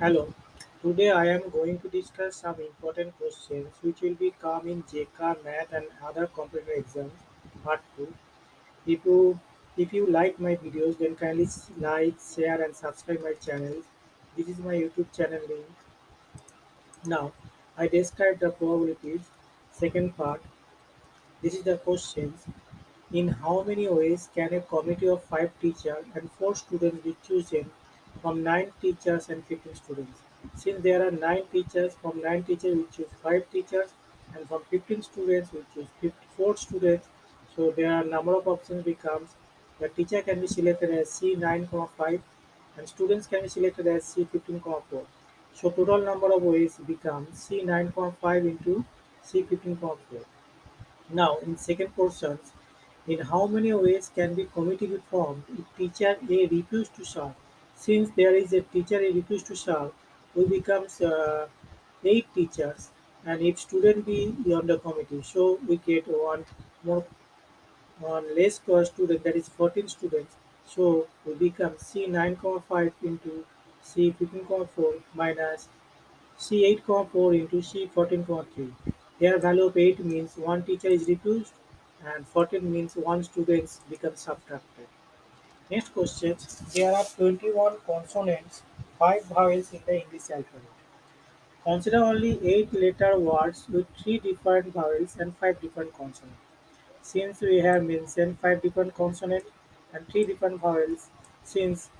Hello, today I am going to discuss some important questions which will be come in JK, Math and other computer exams, part 2. If you if you like my videos then kindly like, share and subscribe my channel. This is my YouTube channel link. Now, I describe the probabilities. Second part, this is the questions. In how many ways can a committee of five teachers and four students be chosen from nine teachers and 15 students? Since there are nine teachers, from nine teachers we choose five teachers, and from 15 students we choose 54 students. So there are number of options becomes the teacher can be selected as C9,5 and students can be selected as C15,4. So total number of ways becomes C9,5 into C15,4. Now, in second portions, in how many ways can be committee be formed if teacher A refuse to serve? Since there is a teacher refuse to serve, we becomes uh, eight teachers, and if student be on the committee, so we get one more one less per student, that is 14 students. So we become C 9,5 into C 15,4 minus c 8,4 into c 14,3. Here value of eight means one teacher is reduced and fourteen means one student becomes subtracted. Next question. There are twenty-one consonants, five vowels in the English alphabet. Consider only eight letter words with three different vowels and five different consonants. Since we have mentioned five different consonants and three different vowels, since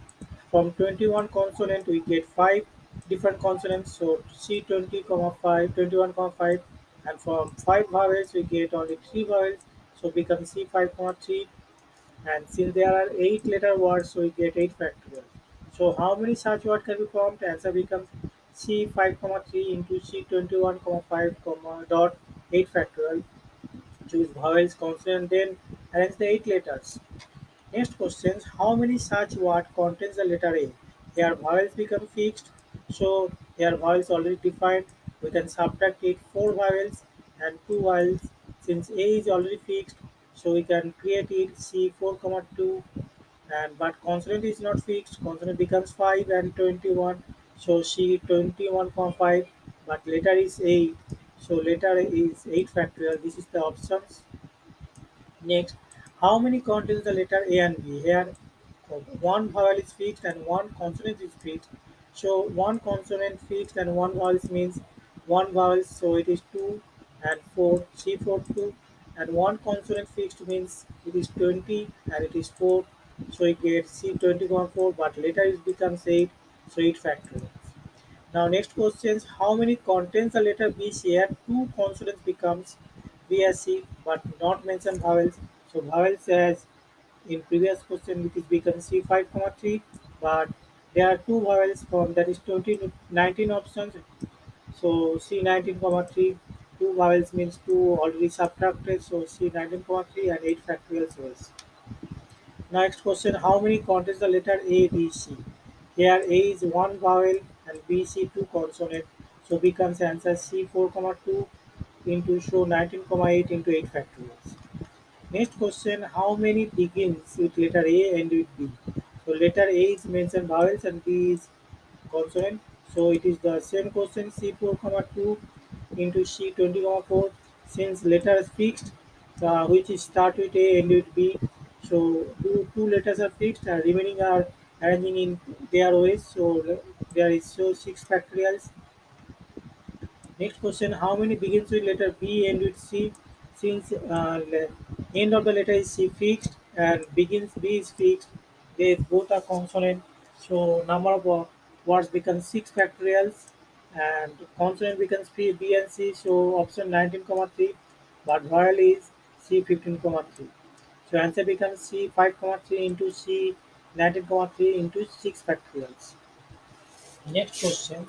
from 21 consonant we get five different consonants, so C 20, comma 5, 21, comma 5, and from five vowels we get only three vowels, so become C 5, comma 3, and since there are eight letter words, so we get 8 factorial. So how many such words can be formed? Answer becomes C 5, comma 3 into C 21, comma 5, comma dot 8 factorial choose vowels, consonant, then arrange the eight letters. Next question: How many such word contains the letter A? Here vowels become fixed, so here vowels already defined. We can subtract it four vowels and two vowels. Since A is already fixed, so we can create it C four comma two and but consonant is not fixed. Consonant becomes five and twenty one. So C twenty one comma five, but letter is eight. So letter is eight factorial. This is the options. Next, how many contains the letter A and B? Here, one vowel is fixed and one consonant is fixed. So one consonant fixed and one vowel means one vowel. So it is two and four. C four two, and one consonant fixed means it is twenty and it is four. So it gets C twenty one four, but later it becomes eight. So it factorial. Now next question is how many contains the letter B here? Two consonants becomes B as C but not mention vowels. So vowels as in previous question which is become C five comma three but there are two vowels from that is 20 19 options. So C nineteen comma three two vowels means two already subtracted so C 19.3 and eight factorial cells. Next question: How many contains the letter A, B, C? Here A is one vowel and B, C two consonant, so becomes answer C four comma two into show 19,8 into eight factorials. Next question: How many begins with letter A and with B? So letter A is mentioned vowels and B is consonant. So it is the same question C four comma two into C twenty comma four. Since letters fixed, uh, which is start with A and with B. So two, two letters are fixed and remaining are arranging in their ways. So there is so six factorials Next question: How many begins with letter B and with C? Since uh, end of the letter is C fixed and begins B is fixed, they both are consonant. So number of uh, words becomes six factorials, and consonant becomes P, B and C. So option nineteen comma three, but vowel is C fifteen comma three. So answer becomes C five comma three into C nineteen comma three into six factorials. Next question.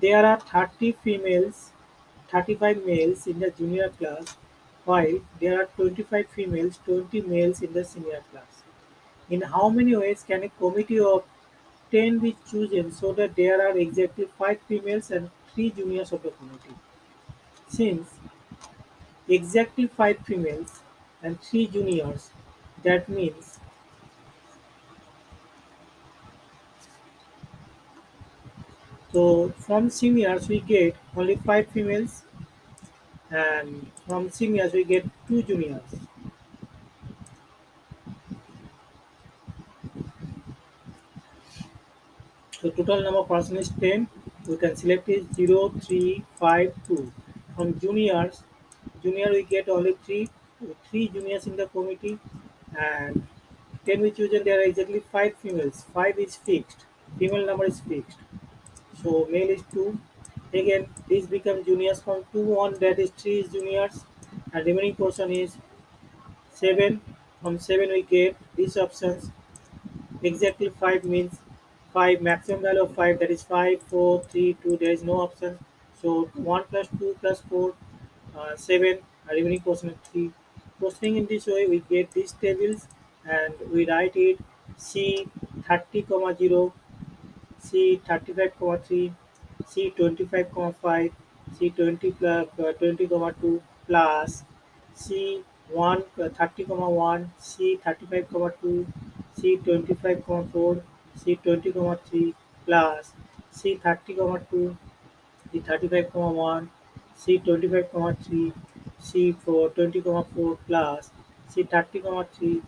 There are thirty females, thirty-five males in the junior class, while there are twenty-five females, twenty males in the senior class. In how many ways can a committee of ten be chosen so that there are exactly five females and three juniors of the committee? Since exactly five females and three juniors, that means So from seniors we get only five females, and from seniors we get two juniors. So total number of person is 10. We can select is zero, 3, 5, 2. From juniors, junior we get only 3, 3 juniors in the committee and 10 we chosen there are exactly 5 females. 5 is fixed. Female number is fixed. So male is 2. Again this becomes juniors from 2 on that is 3 is juniors and remaining portion is 7. From 7 we get these options Exactly 5 means 5 maximum value of 5 that is 5 4 3 2 there is no option. So 1 plus 2 plus 4 uh, 7 uh, remaining portion of 3 proceeding in this way we get these tables and we write it c 30 comma 0 c 35 comma 3 c 25 comma 5 c 20 plus uh, 20 comma 2 plus c 1 uh, 30 comma 1 c 35 comma 2 C twenty-five comma four, C twenty comma three plus C thirty comma two, C thirty-five comma one, C twenty-five comma three, C four twenty comma four plus C thirty comma three,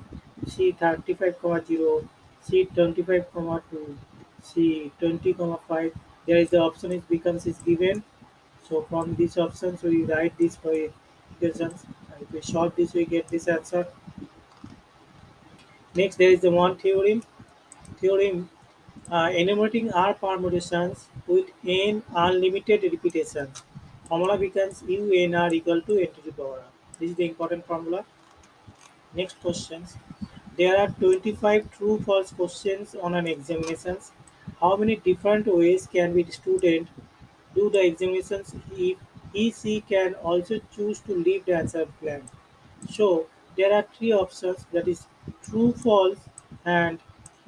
C thirty-five comma zero, C twenty-five comma two, C twenty comma five. There is the option is becomes is given. So from these options we write this for equations. If we solve this we get this answer. Next there is the one theorem. Theorem uh, enumerating R permutations with n unlimited repetitions. Formula becomes UNR equal to n to the power r. This is the important formula. Next questions. There are 25 true false questions on an examinations. How many different ways can be student do the examinations if he she can also choose to leave the answer blank? So there are three options that is true, false, and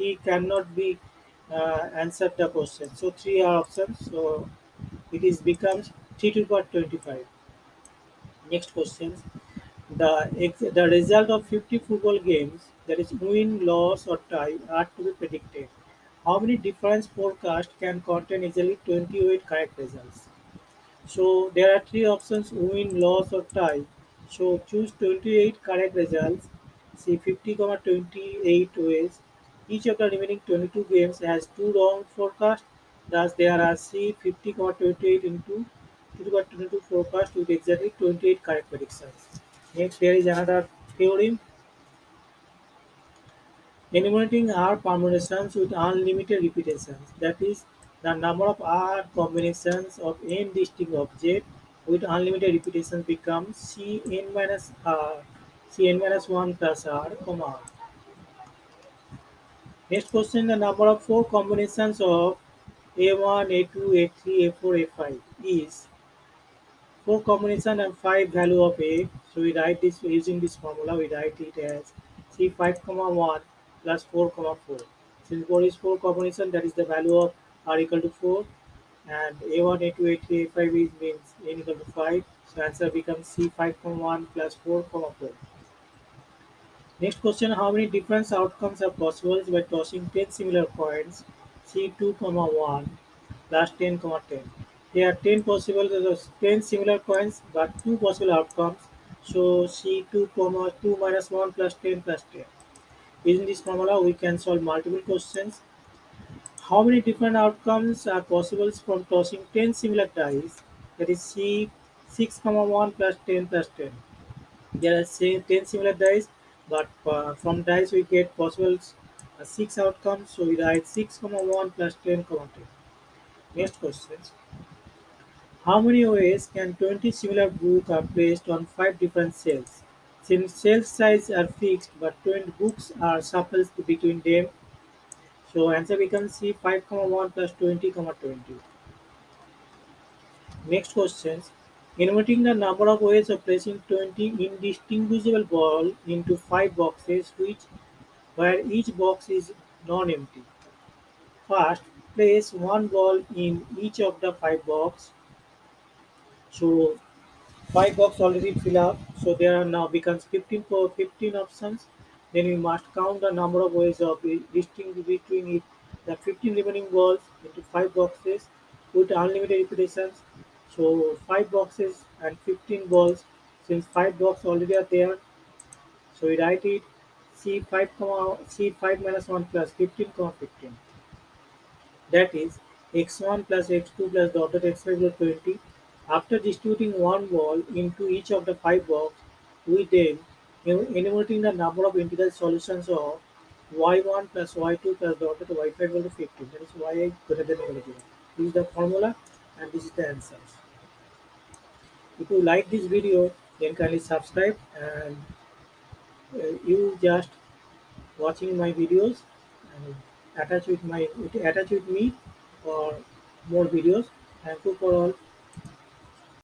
he cannot be uh, answered the question. So three are options. So it is becomes three to the power twenty five. Next question. The the result of fifty football games that is win, loss, or tie are to be predicted. How many different forecasts can contain easily twenty eight correct results? So there are three options win, loss or tie. So choose 28 correct results. See 50, comma 28 ways. Each of the remaining 22 games has two wrong forecasts. Thus there are C 50, comma 28 into 2 22 forecast with exactly 28 correct predictions. Next there is another theorem Enumerating R permutations with unlimited repetitions, that is, the number of R combinations of n distinct objects with unlimited repetitions becomes Cn minus R, Cn minus 1 plus R, comma R. Next question, the number of four combinations of A1, A2, A3, A4, A5 is 4 combination and 5 value of A. So we write this using this formula, we write it as C5 comma 1 plus 4 comma 4. Since 4 is 4 combination, that is the value of R equal to 4 and A1, A2, A3, A5 is means N equal to 5. So answer becomes C5 comma 1 plus 4 comma 4. Next question, how many different outcomes are possible by tossing 10 similar coins C2, comma 1 plus 10, comma 10? There are 10 possible, there's 10 similar coins but 2 possible outcomes. So C2, comma 2 minus 1 plus 10 plus 10. Using this formula, we can solve multiple questions. How many different outcomes are possible from tossing 10 similar dice? That is C 6, comma 1 plus 10 plus 10. There are 10 similar dice, but uh, from dice we get possible uh, 6 outcomes. So we write 6, comma 1 plus 10, comma 10. Next questions. How many ways can 20 similar books are placed on 5 different shelves? Since shelf size are fixed but 20 books are shuffled between them, so answer becomes C 5, comma 1 plus 20, comma 20. Next questions. Enumerating the number of ways of placing 20 indistinguishable balls into 5 boxes which where each box is non-empty. First, place one ball in each of the 5 boxes. So Five box already fill up, so there are now becomes 15 for 15 options. Then we must count the number of ways of distinguishing between it, the 15 remaining balls into five boxes. with unlimited repetitions. So five boxes and 15 balls. Since five blocks already are there, so we write it C5 comma C5 minus 1 plus 15 comma 15. That is x1 plus x2 plus dot dot x5 equals 20. After distributing one ball into each of the five boxes, we then en- enumerating the number of integral solutions of y1 plus y2 plus dot dot y5 equal to 15. That is y greater than equal to 0. This is the formula and this is the answers. If you like this video, then kindly subscribe and uh, you just watching my videos and attach with my attach with me for more videos. Thank you for all.